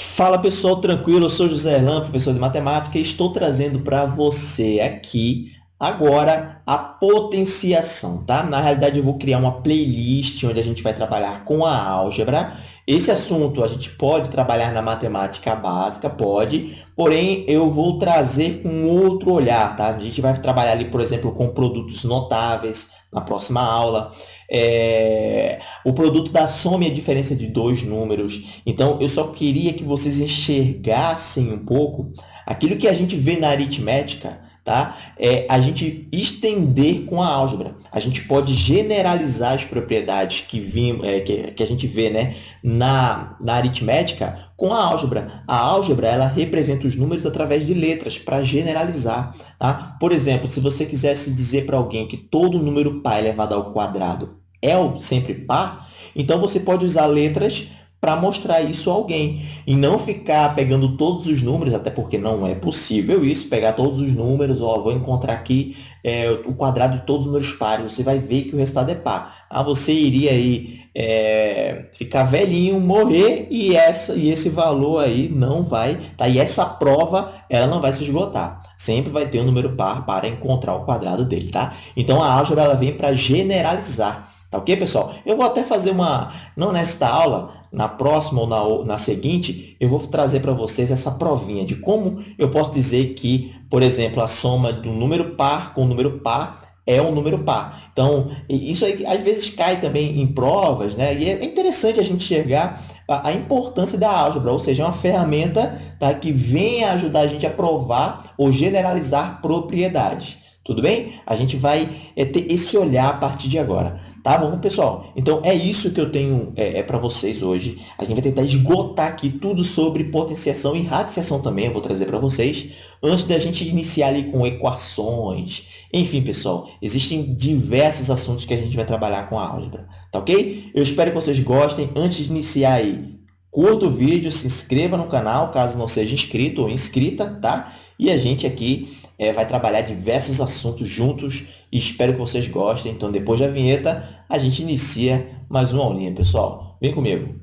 Fala pessoal, tranquilo? Eu sou José Erlan, professor de matemática, e estou trazendo para você aqui agora a potenciação, tá? Na realidade, eu vou criar uma playlist onde a gente vai trabalhar com a álgebra. Esse assunto a gente pode trabalhar na matemática básica, pode, porém eu vou trazer com outro olhar, tá? A gente vai trabalhar ali, por exemplo, com produtos notáveis na próxima aula é, o produto da soma e a diferença de dois números. Então, eu só queria que vocês enxergassem um pouco aquilo que a gente vê na aritmética, tá? é a gente estender com a álgebra. A gente pode generalizar as propriedades que, vim, é, que, que a gente vê né, na, na aritmética com a álgebra. A álgebra ela representa os números através de letras para generalizar. Tá? Por exemplo, se você quisesse dizer para alguém que todo número par elevado ao quadrado é sempre par, então você pode usar letras para mostrar isso a alguém e não ficar pegando todos os números, até porque não é possível isso, pegar todos os números, ó, vou encontrar aqui é, o quadrado de todos os números pares, você vai ver que o resultado é par. Ah, você iria aí é, ficar velhinho, morrer e, essa, e esse valor aí não vai, tá? E essa prova, ela não vai se esgotar. Sempre vai ter um número par para encontrar o quadrado dele, tá? Então, a álgebra ela vem para generalizar. Tá ok, pessoal? Eu vou até fazer uma, não nesta aula, na próxima ou na, na seguinte, eu vou trazer para vocês essa provinha de como eu posso dizer que, por exemplo, a soma do número par com o número par é um número par. Então, isso aí às vezes cai também em provas, né? E é interessante a gente enxergar a, a importância da álgebra, ou seja, é uma ferramenta tá, que vem ajudar a gente a provar ou generalizar propriedades. Tudo bem? A gente vai é, ter esse olhar a partir de agora. Tá bom, pessoal? Então, é isso que eu tenho é, é para vocês hoje. A gente vai tentar esgotar aqui tudo sobre potenciação e radiciação também, eu vou trazer para vocês, antes da gente iniciar ali com equações. Enfim, pessoal, existem diversos assuntos que a gente vai trabalhar com a álgebra, tá ok? Eu espero que vocês gostem. Antes de iniciar aí, curta o vídeo, se inscreva no canal, caso não seja inscrito ou inscrita, tá? E a gente aqui é, vai trabalhar diversos assuntos juntos espero que vocês gostem. Então, depois da vinheta, a gente inicia mais uma aulinha, pessoal. Vem comigo!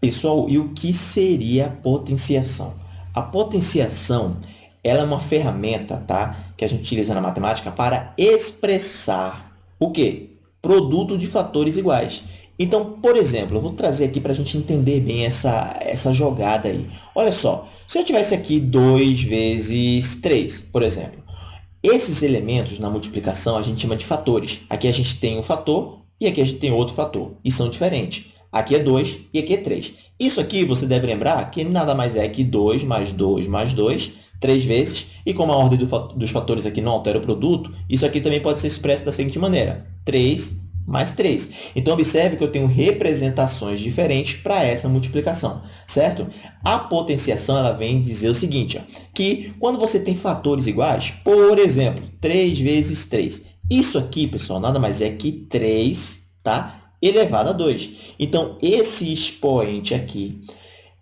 Pessoal, e o que seria potenciação? A potenciação ela é uma ferramenta tá, que a gente utiliza na matemática para expressar o quê? Produto de fatores iguais. Então, por exemplo, eu vou trazer aqui para a gente entender bem essa, essa jogada aí. Olha só, se eu tivesse aqui 2 vezes 3, por exemplo, esses elementos na multiplicação a gente chama de fatores. Aqui a gente tem um fator e aqui a gente tem outro fator, e são diferentes. Aqui é 2 e aqui é 3. Isso aqui você deve lembrar que nada mais é que 2 mais 2 mais 2, 3 vezes, e como a ordem do, dos fatores aqui não altera o produto, isso aqui também pode ser expresso da seguinte maneira, 3 mais 3. Então, observe que eu tenho representações diferentes para essa multiplicação, certo? A potenciação ela vem dizer o seguinte, ó, que quando você tem fatores iguais, por exemplo, 3 vezes 3, isso aqui, pessoal, nada mais é que 3 tá? elevado a 2. Então, esse expoente aqui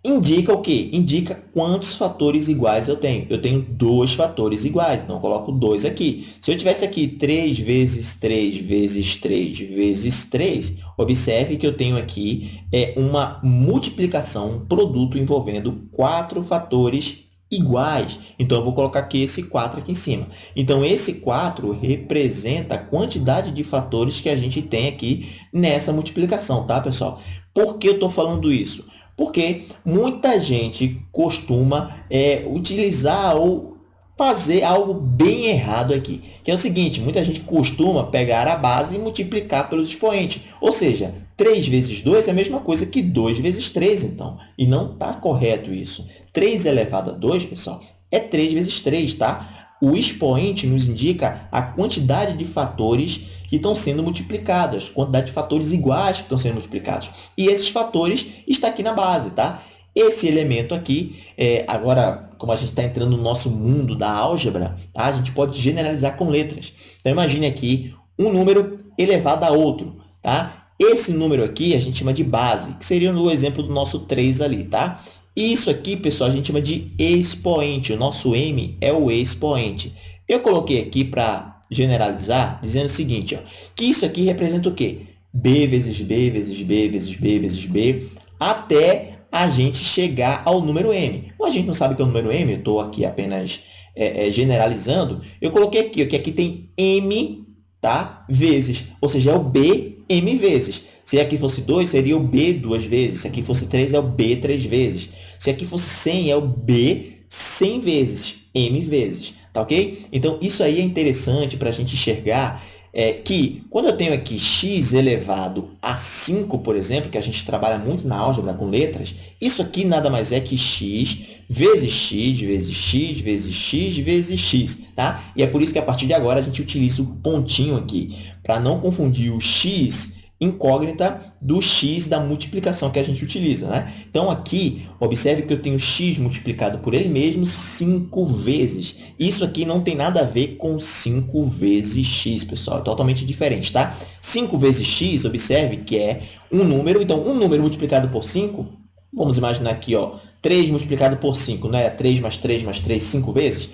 Indica o quê? Indica quantos fatores iguais eu tenho. Eu tenho dois fatores iguais, então eu coloco 2 aqui. Se eu tivesse aqui 3 vezes 3 vezes 3 vezes 3, observe que eu tenho aqui é, uma multiplicação, um produto envolvendo quatro fatores iguais. Então, eu vou colocar aqui esse 4 aqui em cima. Então, esse 4 representa a quantidade de fatores que a gente tem aqui nessa multiplicação, tá, pessoal? Por que eu estou falando isso? Porque muita gente costuma é, utilizar ou fazer algo bem errado aqui, que é o seguinte, muita gente costuma pegar a base e multiplicar pelos expoentes, ou seja, 3 vezes 2 é a mesma coisa que 2 vezes 3, então, e não está correto isso. 3 elevado a 2, pessoal, é 3 vezes 3, tá? O expoente nos indica a quantidade de fatores que estão sendo multiplicados, quantidade de fatores iguais que estão sendo multiplicados. E esses fatores estão aqui na base, tá? Esse elemento aqui, é, agora, como a gente está entrando no nosso mundo da álgebra, tá? a gente pode generalizar com letras. Então, imagine aqui um número elevado a outro. Tá? Esse número aqui a gente chama de base, que seria no exemplo do nosso 3 ali. Tá? Isso aqui, pessoal, a gente chama de expoente. O nosso m é o expoente. Eu coloquei aqui para generalizar dizendo o seguinte, ó, que isso aqui representa o quê? b vezes b vezes b vezes b vezes b, até a gente chegar ao número m. Como a gente não sabe que é o número m, eu estou aqui apenas é, é, generalizando, eu coloquei aqui, ó, que aqui tem m tá? vezes, ou seja, é o b m vezes. Se aqui fosse 2, seria o b duas vezes. Se aqui fosse 3, é o b três vezes. Se aqui fosse 100, é o b 100 vezes, m vezes. Tá ok? Então, isso aí é interessante para a gente enxergar é que quando eu tenho aqui x elevado a 5, por exemplo, que a gente trabalha muito na álgebra com letras, isso aqui nada mais é que x vezes x vezes x vezes x vezes x, tá? E é por isso que a partir de agora a gente utiliza o pontinho aqui, para não confundir o x incógnita do x da multiplicação que a gente utiliza. Né? Então, aqui, observe que eu tenho x multiplicado por ele mesmo 5 vezes. Isso aqui não tem nada a ver com 5 vezes x, pessoal. É totalmente diferente, tá? 5 vezes x, observe que é um número. Então, um número multiplicado por 5, vamos imaginar aqui, ó, 3 multiplicado por 5, né? 3 mais 3 mais 3, 5 vezes.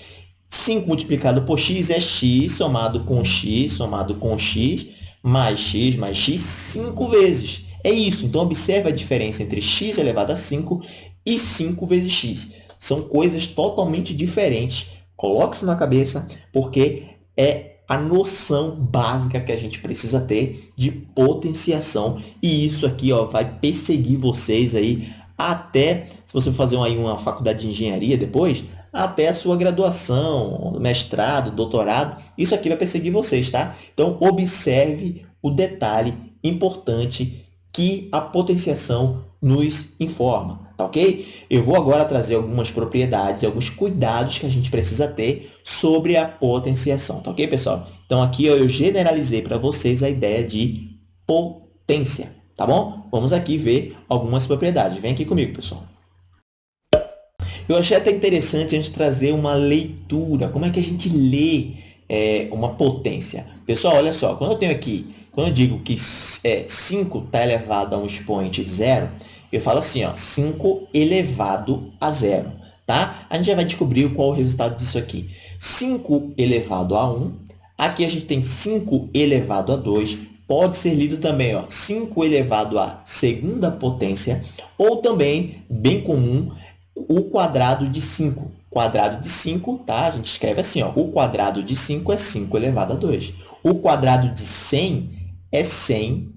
5 multiplicado por x é x somado com x somado com x mais x mais x cinco vezes. É isso. Então, observe a diferença entre x elevado a 5 e 5 vezes x. São coisas totalmente diferentes. Coloque isso na cabeça, porque é a noção básica que a gente precisa ter de potenciação. E isso aqui ó, vai perseguir vocês aí até, se você fazer aí uma faculdade de engenharia depois, até a sua graduação, mestrado, doutorado. Isso aqui vai perseguir vocês, tá? Então, observe o detalhe importante que a potenciação nos informa, tá ok? Eu vou agora trazer algumas propriedades alguns cuidados que a gente precisa ter sobre a potenciação, tá ok, pessoal? Então, aqui eu generalizei para vocês a ideia de potência, tá bom? Vamos aqui ver algumas propriedades. Vem aqui comigo, pessoal. Eu achei até interessante a gente trazer uma leitura, como é que a gente lê é, uma potência. Pessoal, olha só, quando eu tenho aqui, quando eu digo que é, 5 está elevado a um expoente zero, eu falo assim, ó, 5 elevado a zero. Tá? A gente já vai descobrir qual é o resultado disso aqui. 5 elevado a 1, aqui a gente tem 5 elevado a 2, pode ser lido também, ó, 5 elevado à segunda potência, ou também, bem comum, o quadrado de 5. Quadrado de 5, tá? A gente escreve assim, ó, o quadrado de 5 é 5 elevado a 2. O quadrado de 100 é 100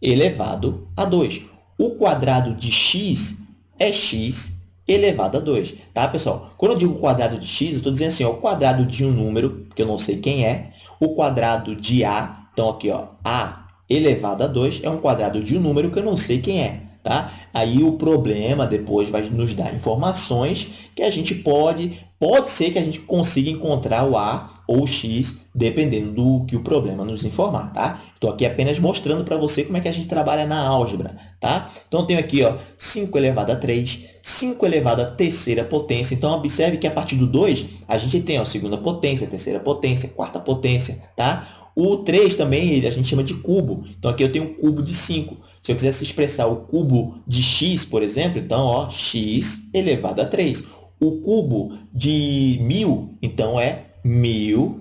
elevado a 2. O quadrado de x é x elevado a 2, tá, pessoal? Quando eu digo quadrado de x, eu estou dizendo assim, ó, o quadrado de um número, que eu não sei quem é, o quadrado de a, então aqui, ó, a elevado a 2 é um quadrado de um número que eu não sei quem é. Tá? Aí o problema depois vai nos dar informações que a gente pode, pode ser que a gente consiga encontrar o A ou o X, dependendo do que o problema nos informar, tá? Estou aqui apenas mostrando para você como é que a gente trabalha na álgebra, tá? Então, eu tenho aqui ó, 5 elevado a 3, 5 elevado a terceira potência. Então, observe que a partir do 2, a gente tem a segunda potência, terceira potência, quarta potência, tá? O 3 também a gente chama de cubo. Então, aqui eu tenho um cubo de 5. Se eu quisesse expressar o cubo de x, por exemplo, então, ó, x elevado a 3. O cubo de 1.000, então, é 1.000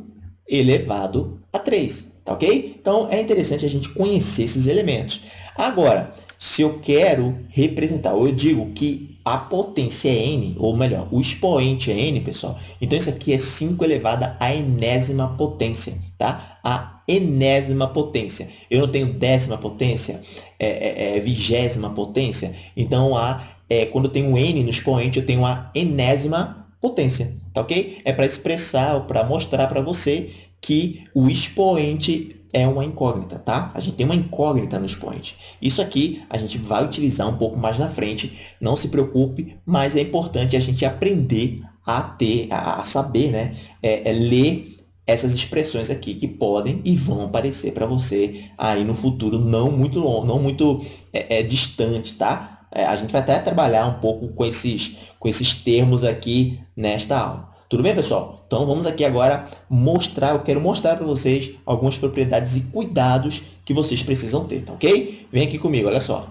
elevado a 3. Tá ok? Então, é interessante a gente conhecer esses elementos. Agora, se eu quero representar, ou eu digo que a potência é n, ou melhor, o expoente é n, pessoal, então isso aqui é 5 elevado à enésima potência, tá? A enésima potência. Eu não tenho décima potência, é, é, é vigésima potência, então a, é, quando eu tenho n no expoente, eu tenho a enésima potência, tá ok? É para expressar, para mostrar para você que o expoente é uma incógnita, tá? A gente tem uma incógnita no expoente. Isso aqui a gente vai utilizar um pouco mais na frente, não se preocupe, mas é importante a gente aprender a ter, a saber, né? É, é ler essas expressões aqui que podem e vão aparecer para você aí no futuro não muito longo, não muito é, é distante, tá? É, a gente vai até trabalhar um pouco com esses, com esses termos aqui nesta aula. Tudo bem, pessoal? Então, vamos aqui agora mostrar, eu quero mostrar para vocês algumas propriedades e cuidados que vocês precisam ter, tá ok? Vem aqui comigo, olha só.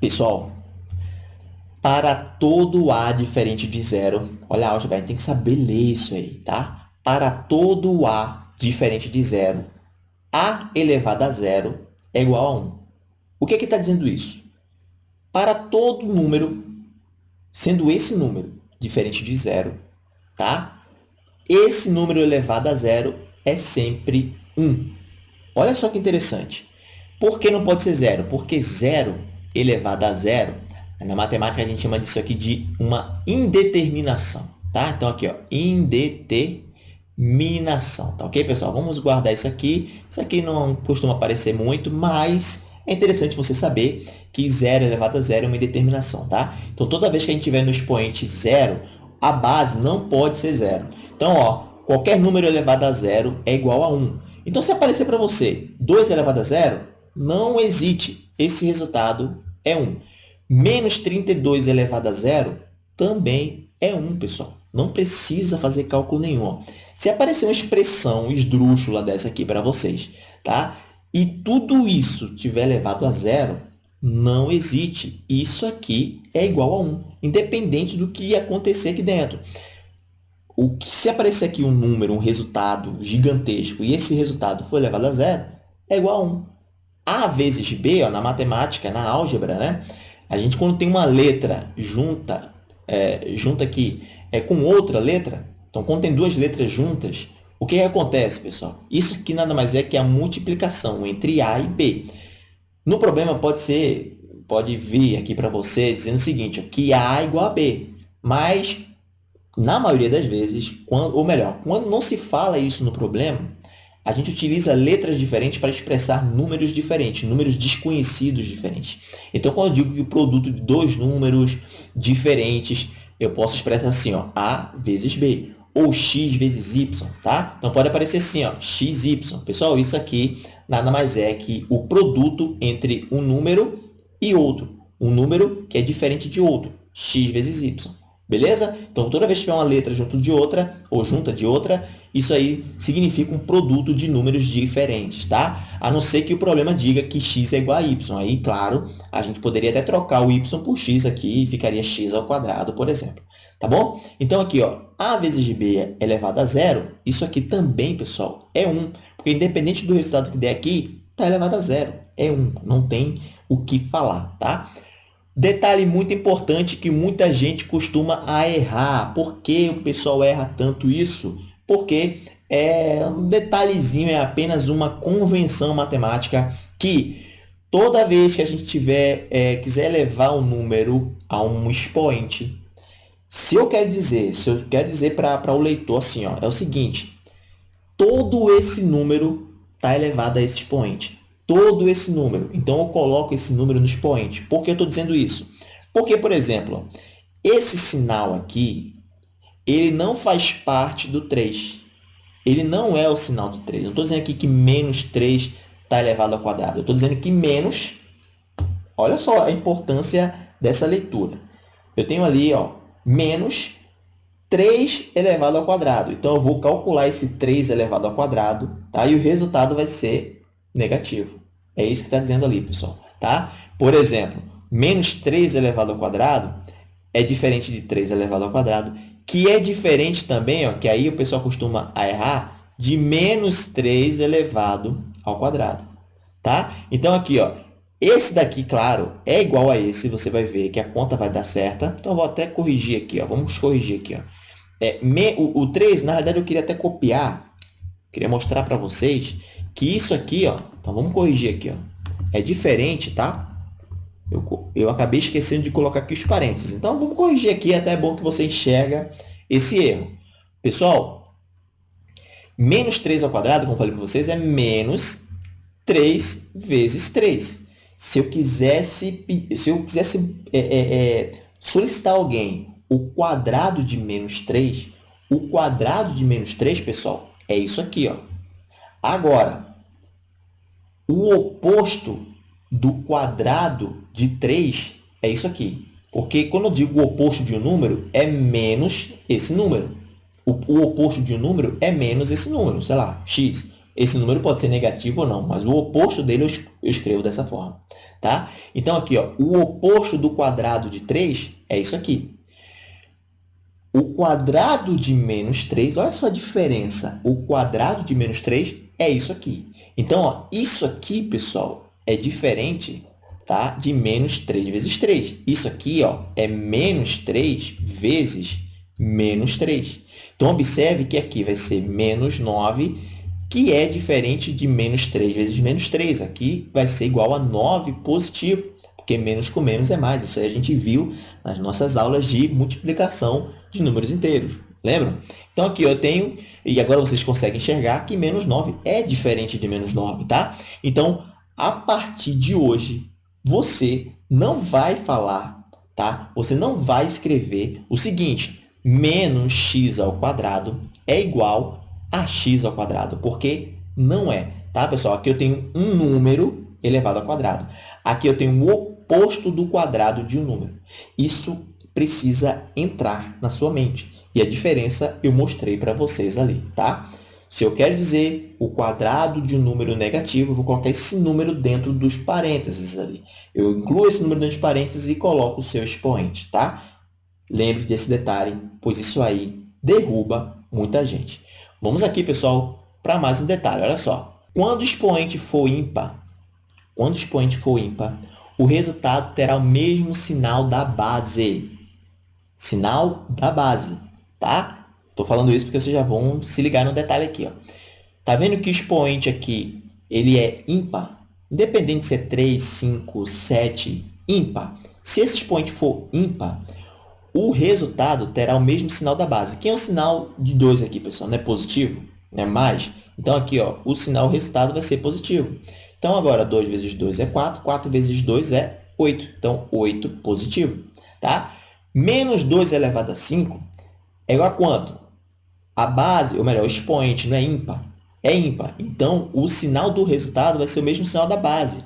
Pessoal, para todo A diferente de zero, olha álgebra, tem que saber ler isso aí, tá? para todo A diferente de zero, A elevado a zero é igual a 1. O que é que está dizendo isso? Para todo número, sendo esse número diferente de zero, tá? esse número elevado a zero é sempre 1. Olha só que interessante. Por que não pode ser zero? Porque zero elevado a zero, na matemática a gente chama disso aqui de uma indeterminação. Tá? Então, aqui, ó, indeterminação. Tá ok, pessoal? Vamos guardar isso aqui. Isso aqui não costuma aparecer muito, mas é interessante você saber que zero elevado a zero é uma indeterminação. Tá? Então, toda vez que a gente tiver no expoente zero, a base não pode ser zero. Então, ó, qualquer número elevado a zero é igual a 1. Então, se aparecer para você 2 elevado a zero, não hesite, esse resultado é 1. Menos 32 elevado a zero também é 1, pessoal. Não precisa fazer cálculo nenhum. Se aparecer uma expressão esdrúxula dessa aqui para vocês, tá? E tudo isso tiver elevado a zero, não hesite. Isso aqui é igual a 1, independente do que acontecer aqui dentro. O que, se aparecer aqui um número, um resultado gigantesco, e esse resultado for elevado a zero, é igual a 1. A vezes B, ó, na matemática, na álgebra, né? a gente, quando tem uma letra junta, é, junta aqui é, com outra letra, então, quando tem duas letras juntas, o que, acontece, pessoal? Isso aqui nada mais é que a multiplicação entre A e B. No problema, pode ser, pode vir aqui para você dizendo o seguinte, que A é igual a B, mas, na maioria das vezes, quando, ou melhor, quando não se fala isso no problema, a gente utiliza letras diferentes para expressar números diferentes, números desconhecidos diferentes. Então, quando eu digo que o produto de dois números diferentes, eu posso expressar assim, ó, A vezes B, ou x vezes y, tá? Então, pode aparecer assim, ó, xy. Pessoal, isso aqui nada mais é que o produto entre um número e outro. Um número que é diferente de outro, x vezes y. Beleza? Então, toda vez que tiver uma letra junto de outra, ou junta de outra, isso aí significa um produto de números diferentes, tá? A não ser que o problema diga que x é igual a y. Aí, claro, a gente poderia até trocar o y por x aqui e ficaria x ao quadrado, por exemplo. Tá bom? Então, aqui, ó, a vezes b elevado a zero, isso aqui também, pessoal, é 1. Porque, independente do resultado que der aqui, está elevado a zero. É 1. Não tem o que falar, tá? Detalhe muito importante que muita gente costuma a errar. Por que o pessoal erra tanto isso? Porque é um detalhezinho, é apenas uma convenção matemática que toda vez que a gente tiver, é, quiser levar um número a um expoente, se eu quero dizer, se eu quero dizer para o leitor assim, ó, é o seguinte, todo esse número está elevado a esse expoente todo esse número. Então, eu coloco esse número no expoente. Por que eu estou dizendo isso? Porque, por exemplo, esse sinal aqui, ele não faz parte do 3. Ele não é o sinal do 3. Eu não estou dizendo aqui que menos 3 está elevado ao quadrado. Eu estou dizendo que menos... Olha só a importância dessa leitura. Eu tenho ali ó, menos 3 elevado ao quadrado. Então, eu vou calcular esse 3 elevado ao quadrado, tá? e o resultado vai ser negativo. É isso que está dizendo ali, pessoal. Tá? Por exemplo, menos 3 elevado ao quadrado é diferente de 3 elevado ao quadrado, que é diferente também, ó, que aí o pessoal costuma errar, de menos 3 elevado ao quadrado. Tá? Então, aqui, ó, esse daqui, claro, é igual a esse, você vai ver que a conta vai dar certa. Então, vou até corrigir aqui, ó. vamos corrigir aqui. Ó. É, me, o, o 3, na verdade, eu queria até copiar, queria mostrar para vocês que isso aqui, ó, então vamos corrigir aqui, ó, é diferente, tá? Eu, eu acabei esquecendo de colocar aqui os parênteses. Então, vamos corrigir aqui, até é bom que você enxerga esse erro. Pessoal, menos 3 ao quadrado, como falei para vocês, é menos 3 vezes 3. Se eu quisesse, se eu quisesse é, é, é, solicitar alguém o quadrado de menos 3, o quadrado de menos 3, pessoal, é isso aqui. Ó. Agora, o oposto do quadrado de 3 é isso aqui. Porque quando eu digo o oposto de um número, é menos esse número. O, o oposto de um número é menos esse número, sei lá, x. Esse número pode ser negativo ou não, mas o oposto dele eu, escrevo dessa forma. Tá? Então, aqui, ó, o oposto do quadrado de 3 é isso aqui. o quadrado de menos 3, olha só a diferença. O quadrado de menos 3 é isso aqui. Então, ó, isso aqui, pessoal, é diferente tá? de menos 3 vezes 3. Isso aqui ó, é menos 3 vezes menos 3. Então, observe que aqui vai ser menos 9, que é diferente de menos 3 vezes menos 3. Aqui vai ser igual a 9 positivo, porque menos com menos é mais. Isso aí a gente viu nas nossas aulas de multiplicação de números inteiros. Lembram? Então, aqui eu tenho, e agora vocês conseguem enxergar que menos 9 é diferente de menos 9, tá? Então, a partir de hoje, você não vai falar, tá? Você não vai escrever o seguinte, menos x ao quadrado é igual a x ao quadrado, porque não é, tá, pessoal? Aqui eu tenho um número elevado ao quadrado. Aqui eu tenho o oposto do quadrado de um número. Isso precisa entrar na sua mente. E a diferença eu mostrei para vocês ali, tá? Se eu quero dizer o quadrado de um número negativo, eu vou colocar esse número dentro dos parênteses ali. Eu incluo esse número dentro dos parênteses e coloco o seu expoente, tá? Lembre desse detalhe, pois isso aí derruba muita gente. Vamos aqui, pessoal, para mais um detalhe. Olha só. Quando o expoente for ímpar, quando o expoente for ímpar, o resultado terá o mesmo sinal da base. Sinal da base, tá? Estou falando isso porque vocês já vão se ligar no detalhe aqui. Ó. Tá vendo que o expoente aqui ele é ímpar? Independente se é 3, 5, 7, ímpar. Se esse expoente for ímpar, o resultado terá o mesmo sinal da base. Quem é o sinal de 2 aqui, pessoal? Não é positivo? Não é mais? Então, aqui, ó, o sinal, o resultado vai ser positivo. Então, agora, 2 vezes 2 é 4, 4 vezes 2 é 8. Então, 8 positivo. Tá? Menos 2 elevado a 5 é igual a quanto? A base, ou melhor, o expoente não é ímpar? É ímpar. Então, o sinal do resultado vai ser o mesmo sinal da base.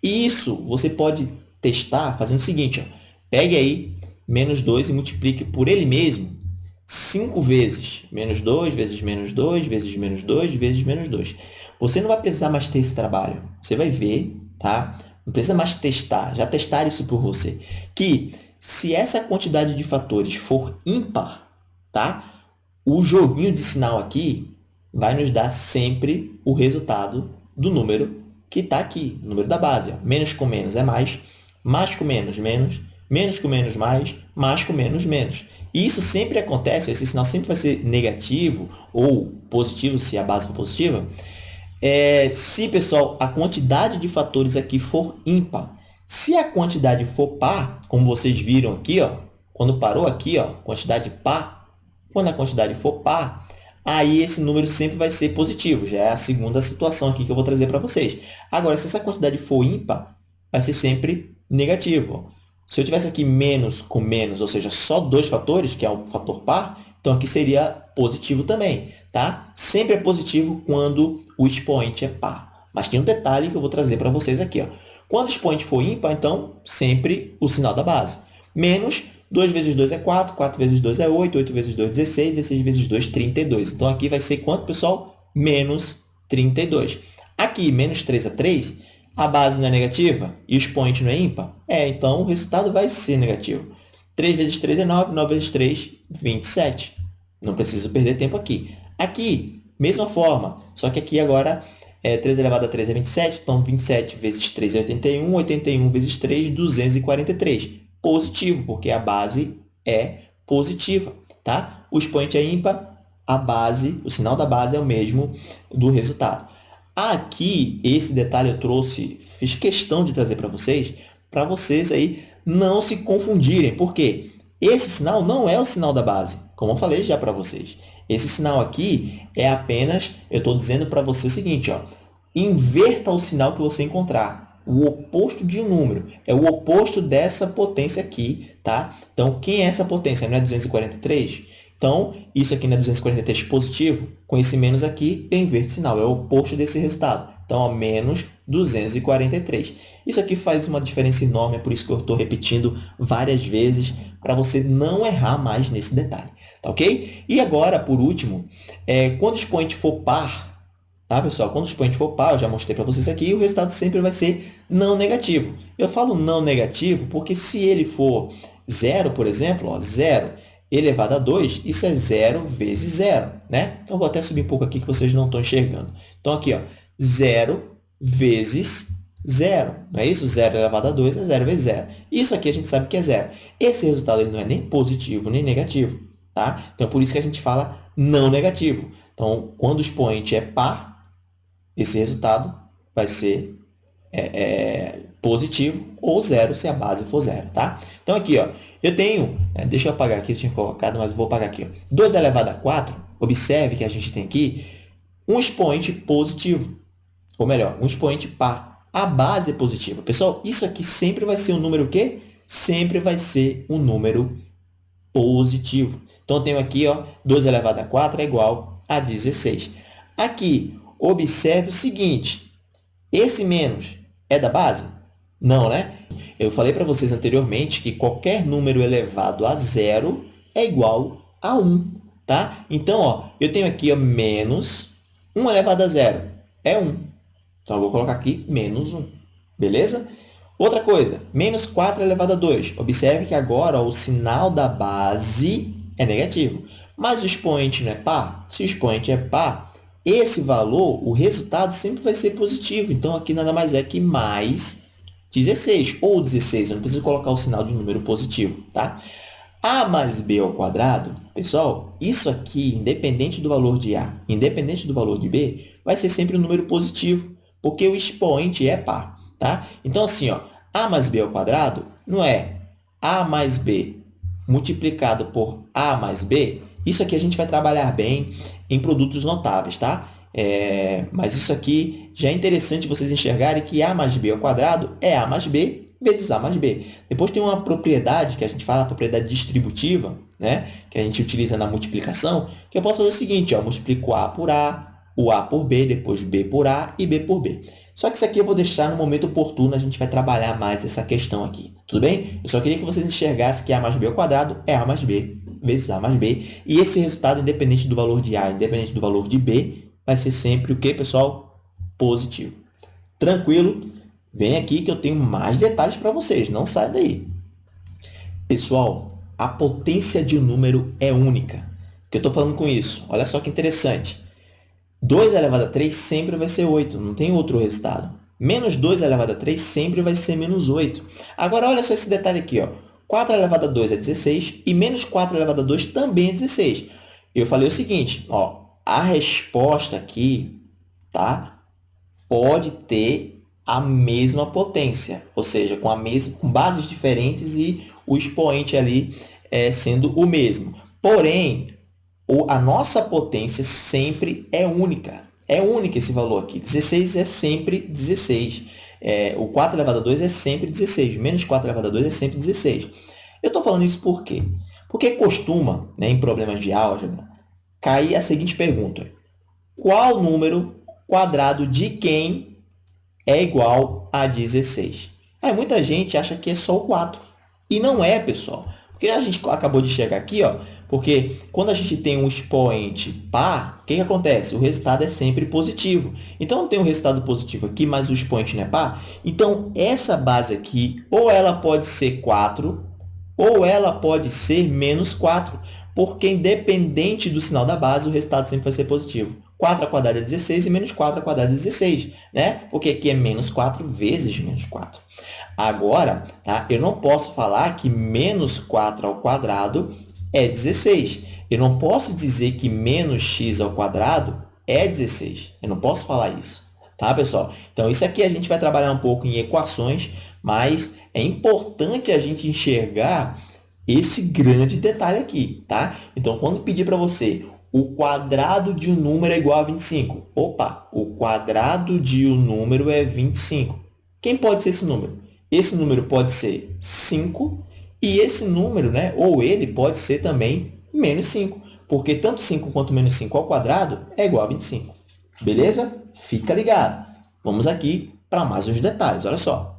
Isso você pode testar fazendo o seguinte. Ó. Pegue aí menos 2 e multiplique por ele mesmo 5 vezes. Menos 2 vezes menos 2 vezes menos 2 vezes menos 2. Você não vai precisar mais ter esse trabalho. Você vai ver, tá? Não precisa mais testar. Já testaram isso por você. Que se essa quantidade de fatores for ímpar, tá? o joguinho de sinal aqui vai nos dar sempre o resultado do número que está aqui, o número da base. Ó. Menos com menos é mais, mais com menos, menos, menos com menos, mais, mais com menos, menos. E isso sempre acontece, esse sinal sempre vai ser negativo ou positivo, se a base for positiva, é, se, pessoal, a quantidade de fatores aqui for ímpar. Se a quantidade for par, como vocês viram aqui, ó, quando parou aqui, ó, quantidade par, quando a quantidade for par, aí esse número sempre vai ser positivo. Já é a segunda situação aqui que eu vou trazer para vocês. Agora, se essa quantidade for ímpar, vai ser sempre negativo. Se eu tivesse aqui menos com menos, ou seja, só dois fatores, que é o fator par, então aqui seria positivo também. Tá? Sempre é positivo quando o expoente é par. Mas tem um detalhe que eu vou trazer para vocês aqui. Ó. Quando o expoente for ímpar, então, sempre o sinal da base. Menos 2 vezes 2 é 4, 4 vezes 2 é 8, 8 vezes 2 é 16, 16 vezes 2 32. Então, aqui vai ser quanto, pessoal? Menos 32. Aqui, menos 3 é 3, a base não é negativa e o expoente não é ímpar? É, então o resultado vai ser negativo. 3 vezes 3 é 9, 9 vezes 3, 27. Não preciso perder tempo aqui. Aqui, mesma forma, só que aqui agora é 3 elevado a 3 é 27, então 27 vezes 3 é 81, 81 vezes 3, 243 positivo, porque a base é positiva, tá? O expoente é ímpar, a base, o sinal da base é o mesmo do resultado. Aqui, esse detalhe eu trouxe, fiz questão de trazer para vocês, para vocês aí não se confundirem, porque esse sinal não é o sinal da base, como eu falei já para vocês. Esse sinal aqui é apenas, eu estou dizendo para você o seguinte, ó, inverta o sinal que você encontrar o oposto de um número. É o oposto dessa potência aqui, tá? Então, quem é essa potência? Não é 243? Então, isso aqui não é 243 positivo? Com esse menos aqui, eu inverto o sinal. É o oposto desse resultado. Então, ó, menos 243. Isso aqui faz uma diferença enorme, é por isso que eu estou repetindo várias vezes, para você não errar mais nesse detalhe. Tá ok? E agora, por último, é, quando o expoente for par, Tá, pessoal? Quando o expoente for par, eu já mostrei para vocês aqui, o resultado sempre vai ser não negativo. Eu falo não negativo porque se ele for zero, por exemplo, ó, zero, elevado a 2, isso é 0 vezes 0, né? Então, vou até subir um pouco aqui que vocês não estão enxergando. Então, aqui, ó, 0 vezes 0, não é isso? 0 elevado a 2 é 0 vezes 0. Isso aqui a gente sabe que é 0. Esse resultado ele não é nem positivo nem negativo, tá? Então, é por isso que a gente fala não negativo. Então, quando o expoente é par, esse resultado vai ser é, é, positivo ou zero se a base for zero, tá? Então, aqui, ó, eu tenho, né, deixa eu apagar aqui, eu tinha colocado, mas vou apagar aqui. Ó, 2 elevado a 4, observe que a gente tem aqui um expoente positivo, ou melhor, um expoente par. A base é positiva. Pessoal, isso aqui sempre vai ser um número o quê? Sempre vai ser um número positivo. Então, tenho aqui, ó, 2 elevado a 4 é igual a 16. Aqui, observe o seguinte, esse menos é da base? Não, né? Eu falei para vocês anteriormente que qualquer número elevado a zero é igual a 1, tá? Então, ó, eu tenho aqui ó, menos 1 elevado a zero é 1. Então, eu vou colocar aqui menos 1, beleza? Outra coisa, menos 4 elevado a 2. Observe que agora o sinal da base é negativo. Mas o expoente não é par? Se o expoente é par, esse valor, o resultado sempre vai ser positivo. Então, aqui nada mais é que mais 16 ou 16. Eu não preciso colocar o sinal de número positivo, tá? A mais B ao quadrado, pessoal, isso aqui, independente do valor de A, independente do valor de B, vai ser sempre um número positivo, porque o expoente é par, tá? Então, assim, ó, A mais B ao quadrado não é A mais B multiplicado por A mais B. Isso aqui a gente vai trabalhar bem em produtos notáveis, tá? É, mas isso aqui já é interessante vocês enxergarem que A mais B ao quadrado é A mais B vezes A mais B. Depois tem uma propriedade que a gente fala, a propriedade distributiva, né? que a gente utiliza na multiplicação, que eu posso fazer o seguinte, ó, eu multiplico A por A, o A por B, depois B por A e B por B. Só que isso aqui eu vou deixar no momento oportuno, a gente vai trabalhar mais essa questão aqui. Tudo bem? Eu só queria que vocês enxergassem que A mais B ao quadrado é A mais B vezes A mais B. E esse resultado, independente do valor de A, independente do valor de B, vai ser sempre o que, pessoal? Positivo. Tranquilo? Vem aqui que eu tenho mais detalhes para vocês, não sai daí. Pessoal, a potência de um número é única. O que eu estou falando com isso? Olha só que interessante. 2 elevado a 3 sempre vai ser 8, não tem outro resultado. Menos 2 elevado a 3 sempre vai ser menos 8. Agora, olha só esse detalhe aqui. Ó. 4 elevado a 2 é 16 e menos 4 elevado a 2 também é 16. Eu falei o seguinte, ó, a resposta aqui tá, pode ter a mesma potência, ou seja, com, a mesma, com bases diferentes e o expoente ali é, sendo o mesmo. Porém, a nossa potência sempre é única. É única esse valor aqui. 16 é sempre 16. É, o 4 elevado a 2 é sempre 16. Menos 4 elevado a 2 é sempre 16. Eu estou falando isso por quê? Porque costuma, né, em problemas de álgebra, cair a seguinte pergunta. Qual número quadrado de quem é igual a 16? Aí muita gente acha que é só o 4. E não é, pessoal. Porque a gente acabou de chegar aqui, ó, porque quando a gente tem um expoente par, o que, que acontece? O resultado é sempre positivo. Então, tenho um resultado positivo aqui, mas o expoente não é par. Então, essa base aqui, ou ela pode ser 4, ou ela pode ser menos 4 porque independente do sinal da base, o resultado sempre vai ser positivo. 4 ao quadrado é 16 e menos 4 ao quadrado é 16, né? Porque aqui é menos 4 vezes menos 4. Agora, tá? eu não posso falar que menos 4 ao quadrado é 16. Eu não posso dizer que menos x ao quadrado é 16. Eu não posso falar isso, tá, pessoal? Então, isso aqui a gente vai trabalhar um pouco em equações, mas é importante a gente enxergar esse grande detalhe aqui, tá? Então, quando pedir para você o quadrado de um número é igual a 25, opa, o quadrado de um número é 25. Quem pode ser esse número? Esse número pode ser 5 e esse número, né, ou ele pode ser também menos 5, porque tanto 5 quanto menos 5 ao quadrado é igual a 25. Beleza? Fica ligado. Vamos aqui para mais uns detalhes, olha só.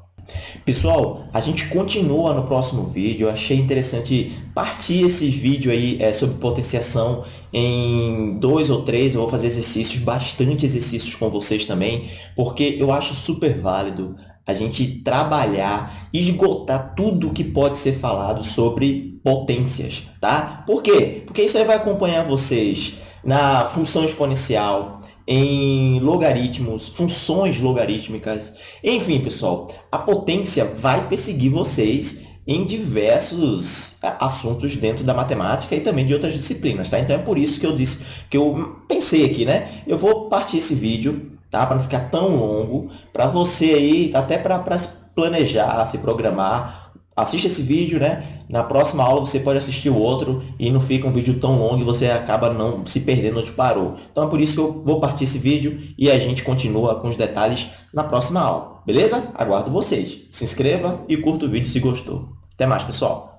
Pessoal, a gente continua no próximo vídeo. Eu achei interessante partir esse vídeo aí é, sobre potenciação em dois ou três. Eu vou fazer exercícios, bastante exercícios com vocês também, porque eu acho super válido a gente trabalhar, esgotar tudo que pode ser falado sobre potências, tá? Por quê? Porque isso aí vai acompanhar vocês na função exponencial, em logaritmos, funções logarítmicas. Enfim, pessoal, a potência vai perseguir vocês em diversos é, assuntos dentro da matemática e também de outras disciplinas, tá? Então é por isso que eu disse, que eu pensei aqui, né? Eu vou partir esse vídeo, tá? Para não ficar tão longo, para você aí, até para planejar, se programar, assiste esse vídeo, né? Na próxima aula você pode assistir o outro e não fica um vídeo tão longo e você acaba não se perdendo onde parou. Então é por isso que eu vou partir esse vídeo e a gente continua com os detalhes na próxima aula. Beleza? Aguardo vocês. Se inscreva e curta o vídeo se gostou. Até mais, pessoal!